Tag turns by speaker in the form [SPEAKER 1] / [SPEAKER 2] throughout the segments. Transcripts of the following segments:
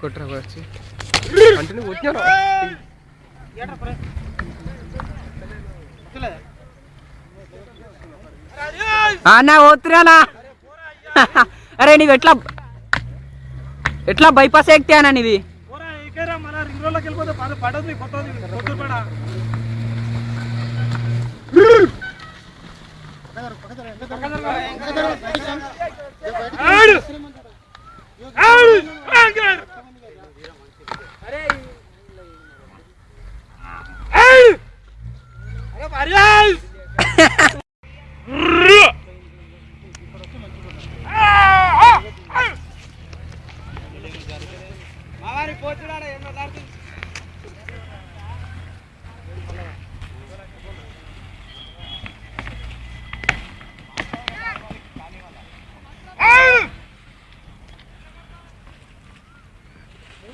[SPEAKER 1] కొట్టరా వచ్చి అంటే నువ్వు వచ్చాను
[SPEAKER 2] అన్న పోతురానా అరే నీవు ఎట్లా ఎట్లా బైపాస్ ఎక్తే అన్న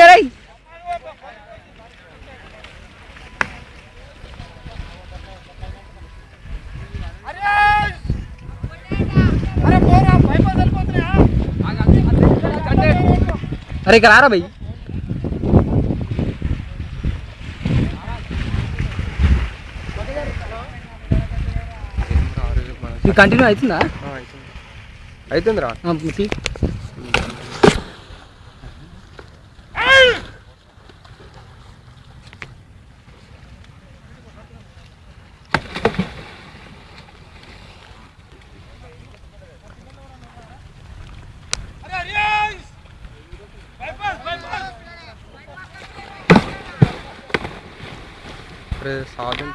[SPEAKER 2] గారు? అరే ఇక్కడ రారా భయ్ ఇది కంటిన్యూ అవుతుందా?
[SPEAKER 1] అవుతుంది. రా
[SPEAKER 2] ఆ, తీ.
[SPEAKER 1] అరే సాధన